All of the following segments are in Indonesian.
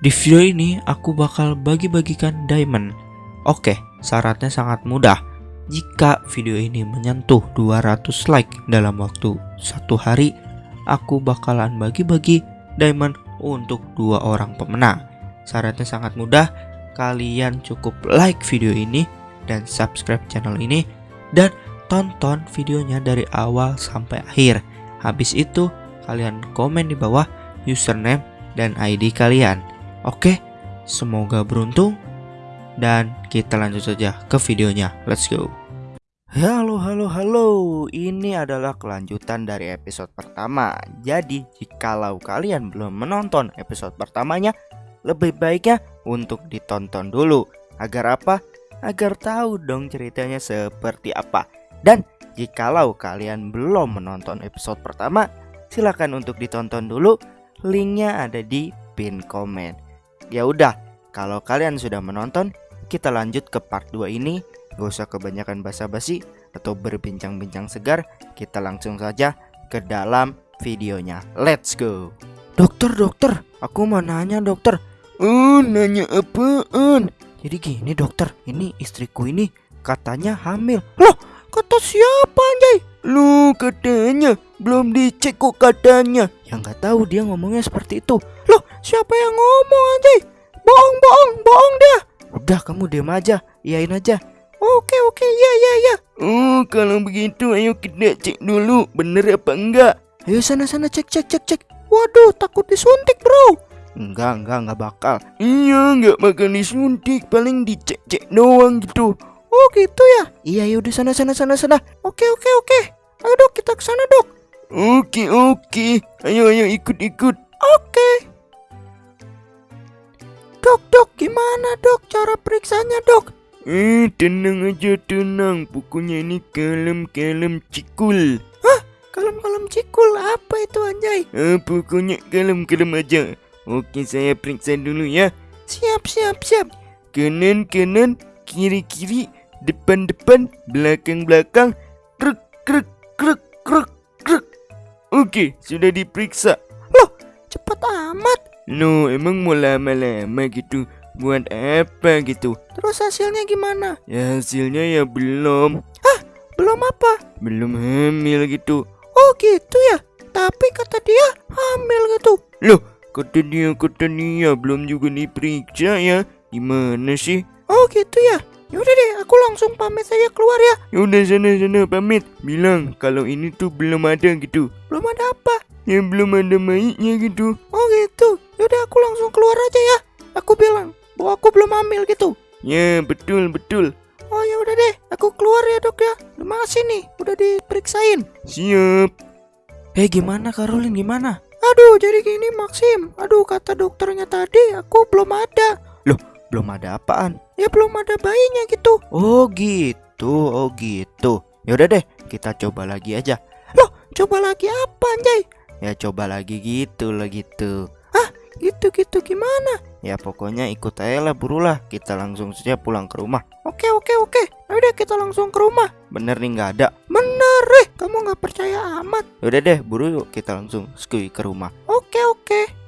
Di video ini aku bakal bagi-bagikan diamond. Oke, syaratnya sangat mudah. Jika video ini menyentuh 200 like dalam waktu satu hari, aku bakalan bagi-bagi diamond untuk dua orang pemenang. Syaratnya sangat mudah, kalian cukup like video ini dan subscribe channel ini dan tonton videonya dari awal sampai akhir. Habis itu, kalian komen di bawah username dan ID kalian. Oke, semoga beruntung. Dan kita lanjut saja ke videonya. Let's go. Halo halo halo. Ini adalah kelanjutan dari episode pertama. Jadi jikalau kalian belum menonton episode pertamanya Lebih baiknya untuk ditonton dulu. Agar apa? Agar tahu dong ceritanya seperti apa. Dan jikalau kalian belum menonton episode pertama Silahkan untuk ditonton dulu. Linknya ada di pin komen Ya udah, kalau kalian sudah menonton Kita lanjut ke part 2 ini Gak usah kebanyakan basa-basi atau berbincang-bincang segar, kita langsung saja ke dalam videonya. Let's go. Dokter, dokter, aku mau nanya dokter. Oh, nanya apaan? Jadi gini dokter, ini istriku ini katanya hamil. Loh, kata siapa anjay? Lu katanya belum dicek kok katanya. Yang nggak tahu dia ngomongnya seperti itu. Siapa yang ngomong anjay? Bohong, bohong, bohong dia. Udah kamu diam aja, iyain aja. Oke oke ya ya ya. Oh kalau begitu ayo kita cek dulu bener apa enggak. Ayo sana sana cek cek cek cek. Waduh takut disuntik bro. Enggak enggak enggak bakal. Iya enggak bakal disuntik paling dicek cek doang gitu. Oh gitu ya. Iya ya udah sana sana sana sana. Oke oke oke. Ayo dok kita ke sana dok. Oke oke. Ayo ayo ikut ikut. Oke. Dok dok gimana dok cara periksanya dok? Eh, tenang aja, tenang. Pokoknya ini kalem-kalem cikul. Hah? Kalem-kalem cikul? Apa itu anjay? Eh, pokoknya kalem-kalem aja. Oke, saya periksa dulu ya. Siap, siap, siap. Kanan, kanan, kiri, kiri, depan, depan, belakang, belakang. Krek, krek, krek, krek, krek. Oke, sudah diperiksa. Loh, emang mau lama-lama gitu? buat apa gitu Terus hasilnya gimana? Ya hasilnya ya belum Hah? Belum apa? Belum hamil gitu Oh gitu ya? Tapi kata dia hamil gitu Loh kata dia kata dia belum juga diperiksa ya Gimana sih? Oh gitu ya? Yaudah deh aku langsung pamit saja keluar ya Yaudah sana sana pamit Bilang kalau ini tuh belum ada gitu Belum ada apa? Ya belum ada mayatnya gitu Oh gitu Yaudah aku langsung keluar aja ya Aku bilang bahwa aku belum hamil gitu. Ya, betul, betul. Oh ya udah deh, aku keluar ya dok ya. Terima kasih nih, udah diperiksain. Siap. Eh gimana Karolin gimana? Aduh jadi gini Maxim. Aduh kata dokternya tadi aku belum ada. Belum ada apaan? Ya belum ada bayinya gitu. Oh gitu, oh gitu. Ya udah deh, kita coba lagi aja. Loh, coba lagi apa anjay? Ya coba lagi gitu lah gitu. Ah, gitu-gitu gimana? Ya pokoknya ikut aja lah burulah Kita langsung saja pulang ke rumah Oke oke oke Udah kita langsung ke rumah Bener nih nggak ada Bener eh Kamu nggak percaya amat Udah deh buru yuk kita langsung skui ke rumah Oke oke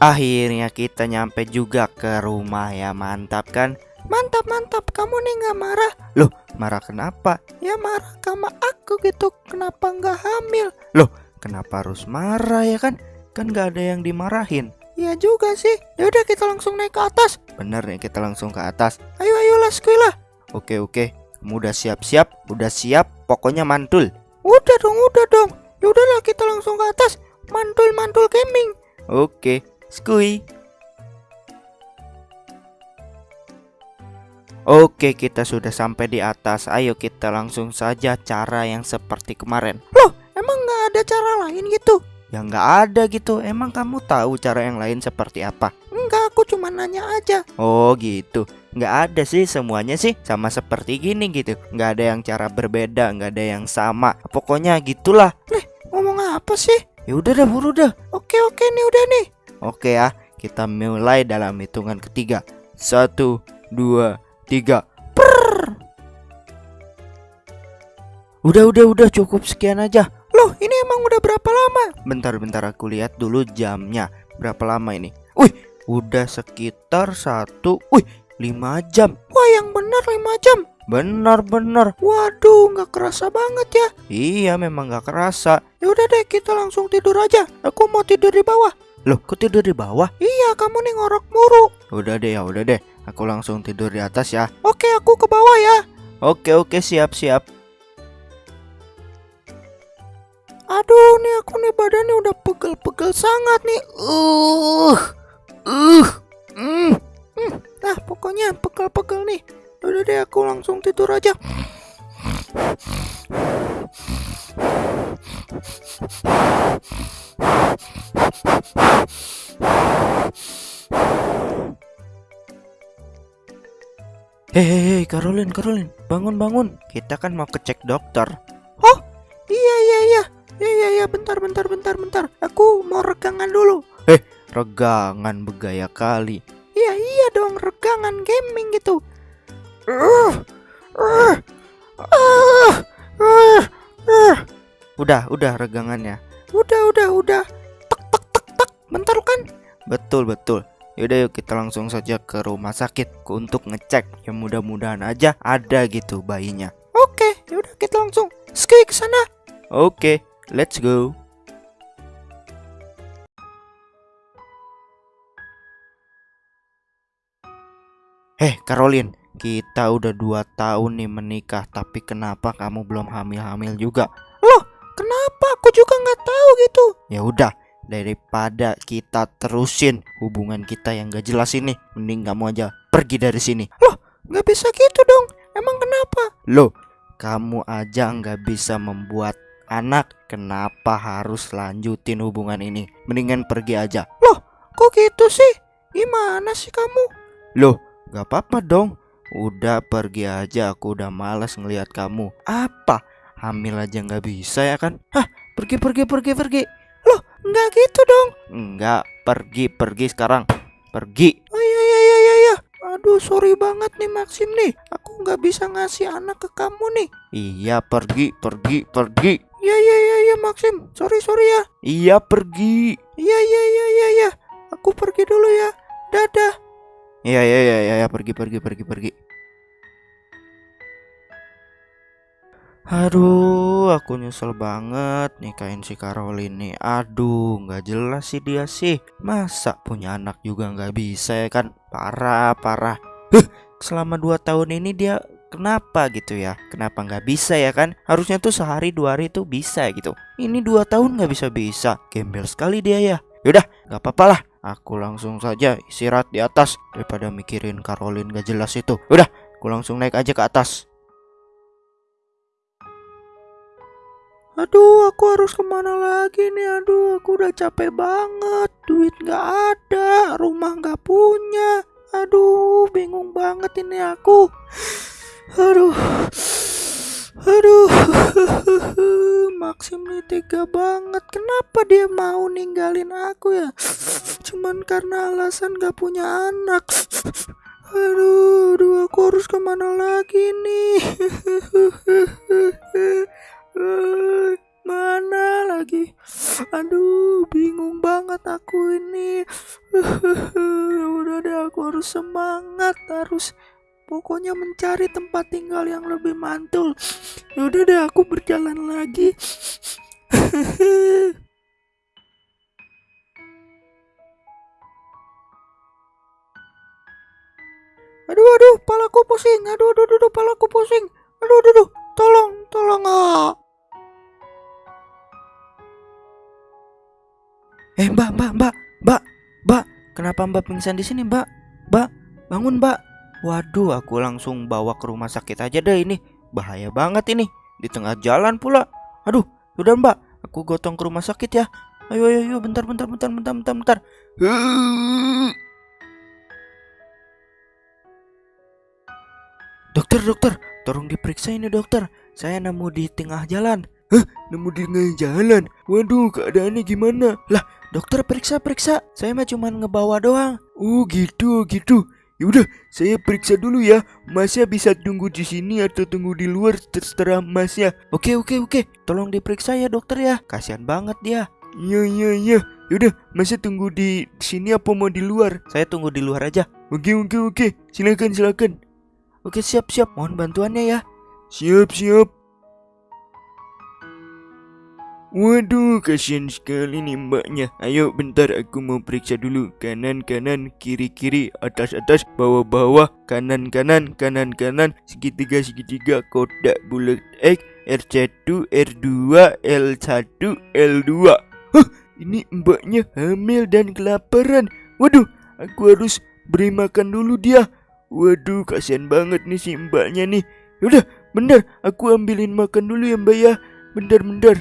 Akhirnya kita nyampe juga ke rumah ya mantap kan? Mantap mantap. Kamu nih nggak marah? Loh marah kenapa? Ya marah sama aku gitu. Kenapa nggak hamil? Loh kenapa harus marah ya kan? Kan nggak ada yang dimarahin. Iya juga sih. Ya udah kita langsung naik ke atas. Bener nih kita langsung ke atas. Ayo ayo lah lah. Oke oke. Kamu udah siap-siap? Udah siap? Pokoknya mantul. Udah dong udah dong. Ya udahlah kita langsung ke atas. Mantul mantul gaming. Oke Skui Oke, kita sudah sampai di atas. Ayo kita langsung saja cara yang seperti kemarin. Loh, emang nggak ada cara lain gitu? Ya nggak ada gitu. Emang kamu tahu cara yang lain seperti apa? Enggak, aku cuma nanya aja. Oh gitu. Nggak ada sih semuanya sih sama seperti gini gitu. Nggak ada yang cara berbeda, nggak ada yang sama. Pokoknya gitulah. Nih, ngomong apa sih? Ya udah dah, buru dah. Oke oke nih udah nih. Oke ya, kita mulai dalam hitungan ketiga. Satu, dua, tiga per. Udah udah udah cukup sekian aja Loh ini emang udah berapa lama? Bentar-bentar aku lihat dulu jamnya. Berapa lama ini? Wih, udah sekitar satu, wih, lima jam. Wah, yang benar lima jam. Benar-benar. Waduh, nggak kerasa banget ya. Iya, memang nggak kerasa. Ya udah deh, kita langsung tidur aja. Aku mau tidur di bawah. Loh, kok tidur di bawah? Iya, kamu nih ngorok muru. Udah deh, ya udah deh. Aku langsung tidur di atas ya. Oke, aku ke bawah ya. Oke, oke, siap, siap. Aduh, nih aku nih badannya udah pegel-pegel sangat nih. Uh, uh, mm, mm. Nah, pokoknya pegel-pegel nih. Udah deh, aku langsung tidur aja. Hei, Caroline, Caroline, bangun, bangun. Kita kan mau kecek dokter. Oh, iya, iya, iya. Ya, ya, ya, bentar, bentar, bentar, bentar. Aku mau regangan dulu. Eh, regangan begaya kali. Iya, iya dong, regangan gaming gitu. Uh, uh, uh, uh, uh. Udah, udah regangannya. Udah, udah, udah. Tek, tek, tek, tek. Bentar kan? Betul, betul. Yaudah yuk kita langsung saja ke rumah sakit untuk ngecek. Ya mudah-mudahan aja ada gitu bayinya. Oke, yaudah kita langsung ski ke sana. Oke, let's go. Eh, Caroline, kita udah dua tahun nih menikah, tapi kenapa kamu belum hamil-hamil juga? Loh, kenapa? Aku juga nggak tahu gitu. Ya udah, daripada kita terusin hubungan kita yang gak jelas ini, mending kamu aja pergi dari sini. Loh, nggak bisa gitu dong. Emang kenapa? Loh, kamu aja nggak bisa membuat anak, kenapa harus lanjutin hubungan ini? Mendingan pergi aja. Loh, kok gitu sih? Gimana sih kamu? Loh, gak apa-apa dong. Udah pergi aja, aku udah malas ngelihat kamu. Apa? Hamil aja nggak bisa ya kan? Hah, pergi pergi pergi pergi. Loh, nggak gitu dong. Nggak, pergi pergi sekarang. Pergi. Oh iya iya iya iya. iya. Aduh, sorry banget nih Maxim nih. Aku nggak bisa ngasih anak ke kamu nih. Iya, pergi pergi pergi. Iya iya iya iya Maxim. Sorry sorry ya. Iya, pergi. Iya iya iya iya iya. Aku pergi dulu ya. Dadah. Iya iya iya iya ya, pergi pergi pergi pergi. Aduh, aku nyesel banget nikahin si Caroline nih. Aduh, nggak jelas sih dia sih. Masa punya anak juga nggak bisa ya kan? Parah, parah. Huh, selama dua tahun ini dia kenapa gitu ya? Kenapa nggak bisa ya kan? Harusnya tuh sehari dua hari tuh bisa gitu. Ini dua tahun nggak bisa bisa. Gembel sekali dia ya. Yaudah, nggak apa-apa lah. Aku langsung saja istirahat di atas daripada mikirin Caroline gak jelas itu. Udah, aku langsung naik aja ke atas. Aduh, aku harus ke mana lagi nih? Aduh, aku udah capek banget. Duit gak ada, rumah gak punya. Aduh, bingung banget ini aku. Aduh, aduh, Maxim nih tega banget. Kenapa dia mau ninggalin aku ya? Cuman karena alasan gak punya anak. Aduh, aduh, aku harus ke mana lagi nih? Eh, mana lagi? Aduh, bingung banget aku ini. Udah deh, aku harus semangat, harus pokoknya mencari tempat tinggal yang lebih mantul. Udah deh, aku berjalan lagi. aduh, aduh, palaku pusing. Aduh, aduh, aduh, palaku pusing. Kenapa mbak pingsan di sini mbak? Mbak, bangun mbak. Waduh, aku langsung bawa ke rumah sakit aja deh ini. Bahaya banget ini, di tengah jalan pula. Aduh, udah mbak, aku gotong ke rumah sakit ya. Ayo, ayo, ayo, bentar, bentar, bentar, bentar, bentar, bentar. Dokter, dokter, tolong diperiksa ini dokter. Saya nemu di tengah jalan. Hah, nemu di tengah jalan. Waduh, keadaannya gimana? Lah, dokter periksa periksa. Saya mah cuma ngebawa doang. Oh gitu, gitu. Yaudah, saya periksa dulu ya. Masnya bisa tunggu di sini atau tunggu di luar terserah Masnya. Oke oke oke, tolong diperiksa ya dokter ya. Kasihan banget dia. Iya iya iya. Yaudah, Masnya tunggu di sini apa mau di luar? Saya tunggu di luar aja. Oke oke oke. Silakan silakan. Oke siap siap, mohon bantuannya ya. Siap siap. Waduh, kasihan sekali nih mbaknya. Ayo bentar aku mau periksa dulu. Kanan kanan, kiri kiri, atas atas, bawah bawah, kanan kanan, kanan kanan, segitiga segitiga, kotak bulat X, R1, R2, L1, L2. Huh, ini mbaknya hamil dan kelaparan. Waduh, aku harus beri makan dulu dia. Waduh, kasihan banget nih si mbaknya nih. Yaudah, bentar, aku ambilin makan dulu ya mbak ya. Bentar, bentar.